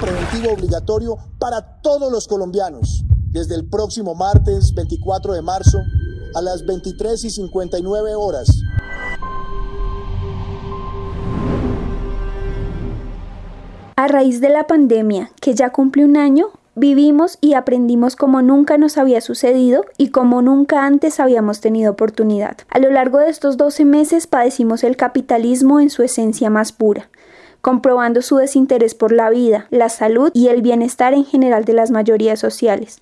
preventivo obligatorio para todos los colombianos desde el próximo martes 24 de marzo a las 23 y 59 horas. A raíz de la pandemia, que ya cumple un año, vivimos y aprendimos como nunca nos había sucedido y como nunca antes habíamos tenido oportunidad. A lo largo de estos 12 meses padecimos el capitalismo en su esencia más pura comprobando su desinterés por la vida, la salud y el bienestar en general de las mayorías sociales,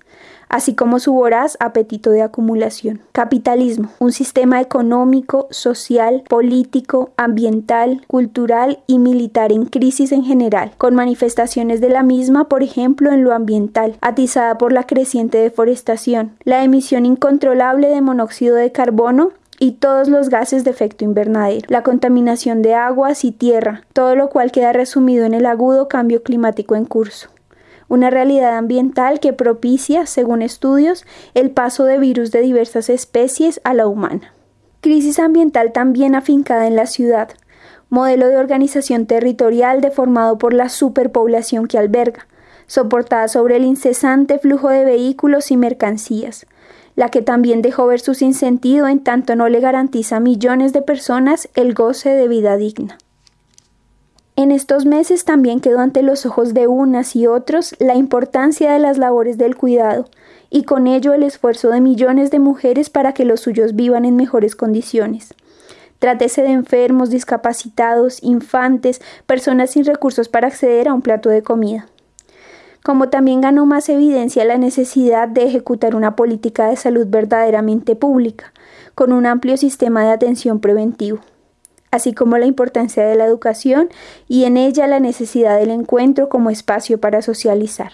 así como su voraz apetito de acumulación. Capitalismo, un sistema económico, social, político, ambiental, cultural y militar en crisis en general, con manifestaciones de la misma, por ejemplo, en lo ambiental, atizada por la creciente deforestación, la emisión incontrolable de monóxido de carbono y todos los gases de efecto invernadero, la contaminación de aguas y tierra, todo lo cual queda resumido en el agudo cambio climático en curso. Una realidad ambiental que propicia, según estudios, el paso de virus de diversas especies a la humana. Crisis ambiental también afincada en la ciudad, modelo de organización territorial deformado por la superpoblación que alberga, soportada sobre el incesante flujo de vehículos y mercancías, la que también dejó ver su sinsentido en tanto no le garantiza a millones de personas el goce de vida digna. En estos meses también quedó ante los ojos de unas y otros la importancia de las labores del cuidado y con ello el esfuerzo de millones de mujeres para que los suyos vivan en mejores condiciones. Trátese de enfermos, discapacitados, infantes, personas sin recursos para acceder a un plato de comida como también ganó más evidencia la necesidad de ejecutar una política de salud verdaderamente pública, con un amplio sistema de atención preventivo, así como la importancia de la educación y en ella la necesidad del encuentro como espacio para socializar.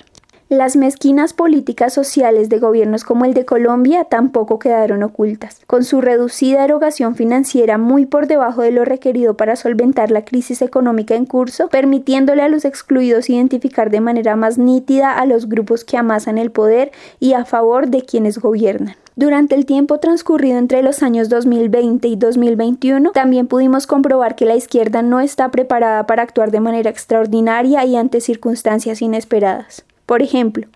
Las mezquinas políticas sociales de gobiernos como el de Colombia tampoco quedaron ocultas. Con su reducida erogación financiera muy por debajo de lo requerido para solventar la crisis económica en curso, permitiéndole a los excluidos identificar de manera más nítida a los grupos que amasan el poder y a favor de quienes gobiernan. Durante el tiempo transcurrido entre los años 2020 y 2021, también pudimos comprobar que la izquierda no está preparada para actuar de manera extraordinaria y ante circunstancias inesperadas. Por ejemplo,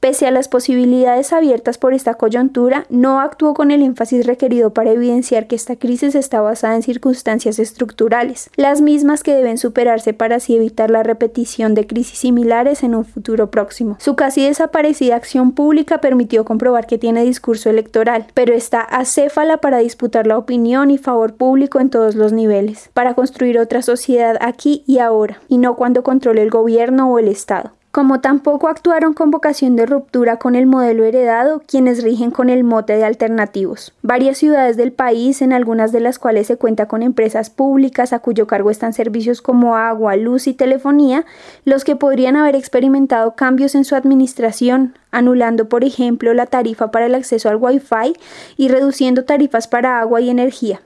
pese a las posibilidades abiertas por esta coyuntura, no actuó con el énfasis requerido para evidenciar que esta crisis está basada en circunstancias estructurales, las mismas que deben superarse para así evitar la repetición de crisis similares en un futuro próximo. Su casi desaparecida acción pública permitió comprobar que tiene discurso electoral, pero está acéfala para disputar la opinión y favor público en todos los niveles, para construir otra sociedad aquí y ahora, y no cuando controle el gobierno o el Estado como tampoco actuaron con vocación de ruptura con el modelo heredado quienes rigen con el mote de alternativos. Varias ciudades del país, en algunas de las cuales se cuenta con empresas públicas a cuyo cargo están servicios como agua, luz y telefonía, los que podrían haber experimentado cambios en su administración, anulando por ejemplo la tarifa para el acceso al Wi-Fi y reduciendo tarifas para agua y energía.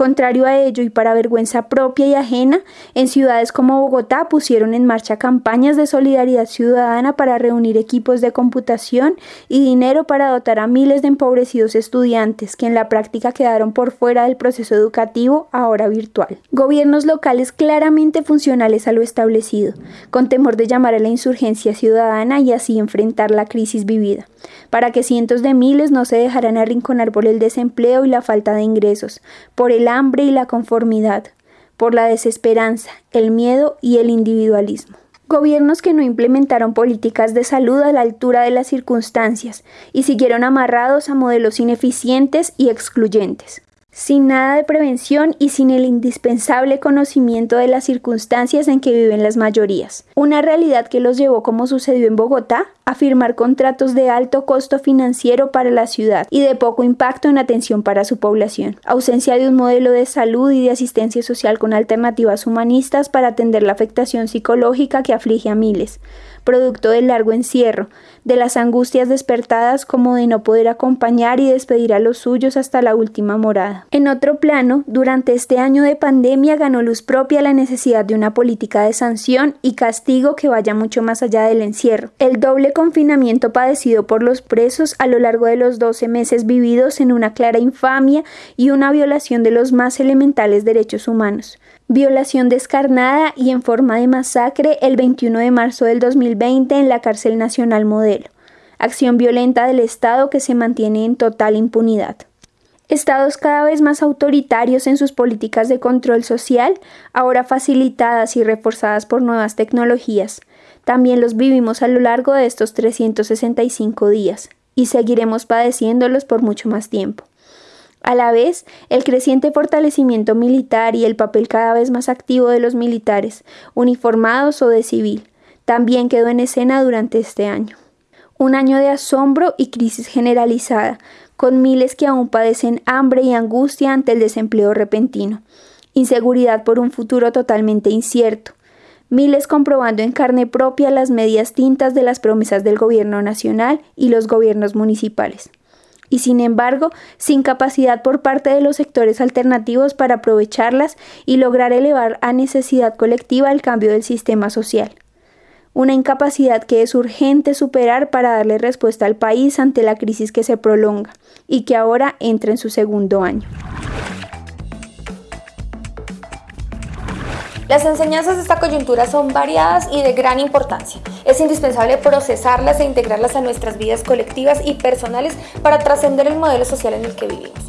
Contrario a ello y para vergüenza propia y ajena, en ciudades como Bogotá pusieron en marcha campañas de solidaridad ciudadana para reunir equipos de computación y dinero para dotar a miles de empobrecidos estudiantes que en la práctica quedaron por fuera del proceso educativo ahora virtual. Gobiernos locales claramente funcionales a lo establecido, con temor de llamar a la insurgencia ciudadana y así enfrentar la crisis vivida, para que cientos de miles no se dejaran arrinconar por el desempleo y la falta de ingresos, por el hambre y la conformidad, por la desesperanza, el miedo y el individualismo. Gobiernos que no implementaron políticas de salud a la altura de las circunstancias y siguieron amarrados a modelos ineficientes y excluyentes sin nada de prevención y sin el indispensable conocimiento de las circunstancias en que viven las mayorías. Una realidad que los llevó, como sucedió en Bogotá, a firmar contratos de alto costo financiero para la ciudad y de poco impacto en atención para su población. Ausencia de un modelo de salud y de asistencia social con alternativas humanistas para atender la afectación psicológica que aflige a miles producto del largo encierro, de las angustias despertadas como de no poder acompañar y despedir a los suyos hasta la última morada. En otro plano, durante este año de pandemia ganó luz propia la necesidad de una política de sanción y castigo que vaya mucho más allá del encierro. El doble confinamiento padecido por los presos a lo largo de los 12 meses vividos en una clara infamia y una violación de los más elementales derechos humanos Violación descarnada y en forma de masacre el 21 de marzo del 2020 en la cárcel nacional modelo. Acción violenta del Estado que se mantiene en total impunidad. Estados cada vez más autoritarios en sus políticas de control social, ahora facilitadas y reforzadas por nuevas tecnologías. También los vivimos a lo largo de estos 365 días y seguiremos padeciéndolos por mucho más tiempo. A la vez, el creciente fortalecimiento militar y el papel cada vez más activo de los militares, uniformados o de civil, también quedó en escena durante este año. Un año de asombro y crisis generalizada, con miles que aún padecen hambre y angustia ante el desempleo repentino, inseguridad por un futuro totalmente incierto, miles comprobando en carne propia las medias tintas de las promesas del gobierno nacional y los gobiernos municipales y sin embargo sin capacidad por parte de los sectores alternativos para aprovecharlas y lograr elevar a necesidad colectiva el cambio del sistema social. Una incapacidad que es urgente superar para darle respuesta al país ante la crisis que se prolonga y que ahora entra en su segundo año. Las enseñanzas de esta coyuntura son variadas y de gran importancia. Es indispensable procesarlas e integrarlas a nuestras vidas colectivas y personales para trascender el modelo social en el que vivimos.